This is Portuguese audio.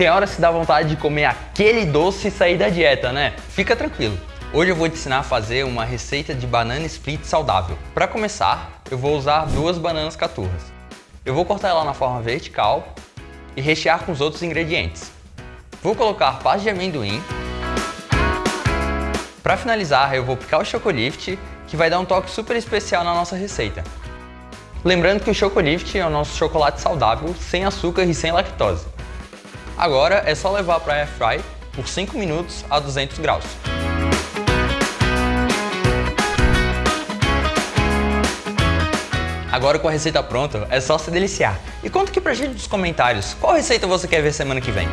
Tem horas que dá vontade de comer aquele doce e sair da dieta, né? Fica tranquilo. Hoje eu vou te ensinar a fazer uma receita de banana split saudável. Para começar, eu vou usar duas bananas caturras. Eu vou cortar ela na forma vertical e rechear com os outros ingredientes. Vou colocar pasta de amendoim. Para finalizar, eu vou picar o chocolift, que vai dar um toque super especial na nossa receita. Lembrando que o chocolift é o nosso chocolate saudável, sem açúcar e sem lactose. Agora é só levar para a airfry por 5 minutos a 200 graus. Agora com a receita pronta, é só se deliciar. E conta aqui pra gente nos comentários, qual receita você quer ver semana que vem?